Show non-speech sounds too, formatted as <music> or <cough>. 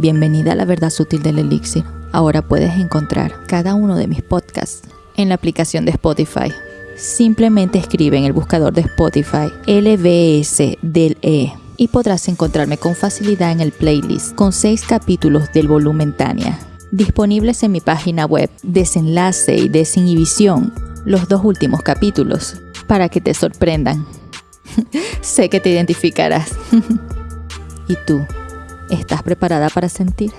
Bienvenida a la verdad sutil del elixir. Ahora puedes encontrar cada uno de mis podcasts en la aplicación de Spotify. Simplemente escribe en el buscador de Spotify LBS del E y podrás encontrarme con facilidad en el playlist con seis capítulos del volumen Tania, disponibles en mi página web Desenlace y Desinhibición, los dos últimos capítulos, para que te sorprendan. <laughs> sé que te identificarás. <laughs> ¿Y tú? ¿Estás preparada para sentir?